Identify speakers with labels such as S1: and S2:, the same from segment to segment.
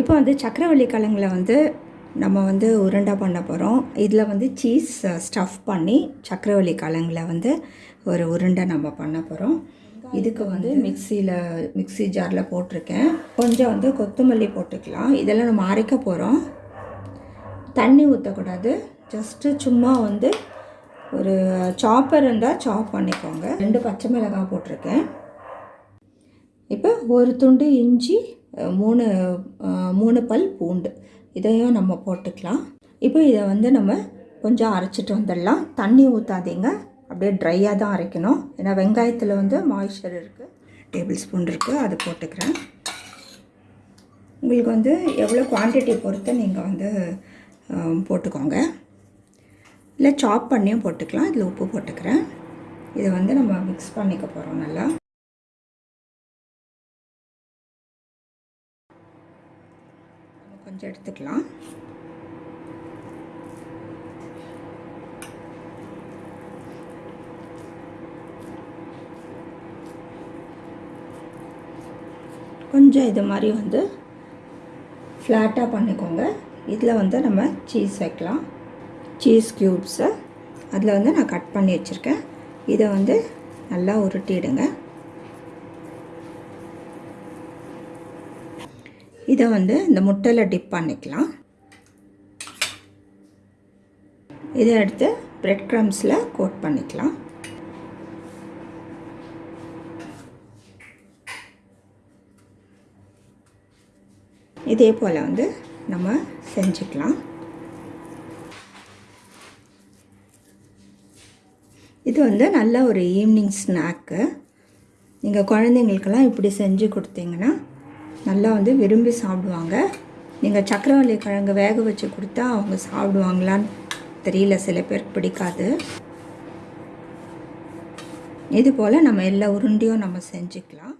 S1: இப்போ வந்து சக்கரவள்ளி கிழங்குல வந்து நம்ம வந்து உருண்டை பண்ண போகிறோம் இதில் வந்து சீஸ் ஸ்டஃப் uh, பண்ணி சக்கரவள்ளி கிழங்குல வந்து ஒரு உருண்டை நம்ம பண்ண போகிறோம் இதுக்கு வந்து மிக்சியில் மிக்ஸி ஜாரில் போட்டிருக்கேன். கொஞ்சம் வந்து கொத்தமல்லி போட்டுக்கலாம். இதெல்லாம் நம்ம அரைக்க போகிறோம் தண்ணி ஊற்றக்கூடாது ஜஸ்ட்டு சும்மா வந்து ஒரு சாப்பர் இருந்தால் சாப் பண்ணிக்கோங்க. ரெண்டு பச்சை மிளகாய் போட்டிருக்கேன். இப்போ ஒரு துண்டு இஞ்சி மூணு மூணு பல் பூண்டு. இதையும் நம்ம போட்டுக்கலாம். இப்போ இதை வந்து நம்ம கொஞ்சம் அரைச்சிட்டு வந்துடலாம். தண்ணி ஊற்றாதீங்க அப்படியே ட்ரையாக தான் அரைக்கணும். ஏன்னா வெங்காயத்தில் வந்து மாய்ஸ்சர் இருக்குது டேபிள் ஸ்பூன் இருக்குது அது போட்டுக்கிறேன். உங்களுக்கு வந்து எவ்வளோ குவான்டிட்டி பொறுத்து நீங்கள் வந்து போட்டுக்கோங்க. இல்லை சாப் பண்ணியும் போட்டுக்கலாம். இதில் உப்பு போட்டுக்கிறேன். இதை வந்து நம்ம மிக்ஸ் பண்ணிக்க போகிறோம் நல்லா. கொஞ்சம் எடுத்துக்கலாம். கொஞ்சம் இது மாதிரி வந்து ஃப்ளாட்டாக பண்ணிக்கோங்க. இதில் வந்து நம்ம சீஸ் வைக்கலாம். சீஸ் க்யூப்ஸை அதில் வந்து நான் கட் பண்ணி வச்சுருக்கேன். இதை வந்து நல்லா உருட்டிடுங்க. இதை வந்து இந்த முட்டையில் டிப் பண்ணிக்கலாம். இதை எடுத்து பிரெட் க்ரம்ஸில் கோட் பண்ணிக்கலாம். இதே போல் வந்து நம்ம செஞ்சுக்கலாம். இது வந்து நல்ல ஒரு ஈவினிங் ஸ்நாக்கு நீங்கள் குழந்தைங்களுக்கெல்லாம் இப்படி செஞ்சு கொடுத்தீங்கன்னா நல்லா வந்து விரும்பி சாப்பிடுவாங்க. நீங்கள் சக்கரவள்ளி கிழங்கு வேக வச்சு கொடுத்தா அவங்க சாப்பிடுவாங்களான்னு தெரியல சில பேருக்கு பிடிக்காது. இது போல் நம்ம எல்லா உருண்டையும் நம்ம செஞ்சுக்கலாம்.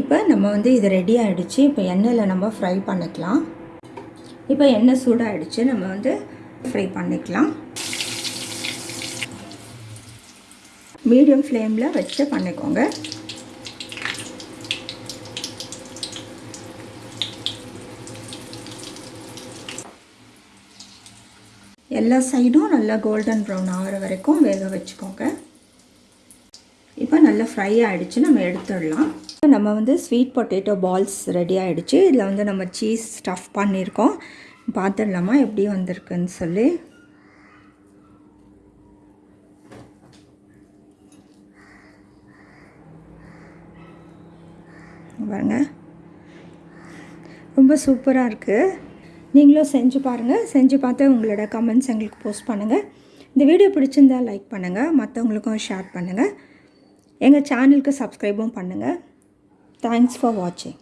S1: இப்போ நம்ம வந்து இது ரெடி ஆகிடுச்சு இப்போ எண்ணெயில் நம்ம ஃப்ரை பண்ணிக்கலாம். இப்போ எண்ணெய் சூடாகிடுச்சு நம்ம வந்து ஃப்ரை பண்ணிக்கலாம். மீடியம் ஃப்ளேமில் வச்சு பண்ணிக்கோங்க. எல்லா சைடும் நல்லா கோல்டன் ப்ரௌன் ஆகிற வரைக்கும் வேக வச்சுக்கோங்க. இப்போ நல்லா ஃப்ரை ஆகிடுச்சு நம்ம எடுத்துடலாம். நம்ம வந்து ஸ்வீட் பொட்டேட்டோ பால்ஸ் ரெடி ஆகிடுச்சு இதில் வந்து நம்ம சீஸ் ஸ்டஃப் பண்ணியிருக்கோம். பார்த்துடலாமா எப்படி வந்திருக்குன்னு சொல்லி. பாருங்க. ரொம்ப சூப்பராக இருக்குது நீங்களும் செஞ்சு பாருங்கள் செஞ்சு பார்த்து உங்களோட கமெண்ட்ஸ் எங்களுக்கு போஸ்ட் பண்ணுங்கள் இந்த வீடியோ பிடிச்சிருந்தா லைக் பண்ணுங்கள் மற்றவங்களுக்கும் ஷேர் பண்ணுங்கள் எங்கள் சேனலுக்கு சப்ஸ்கிரைபும் பண்ணுங்கள் தேங்க்ஸ் ஃபார் வாட்சிங்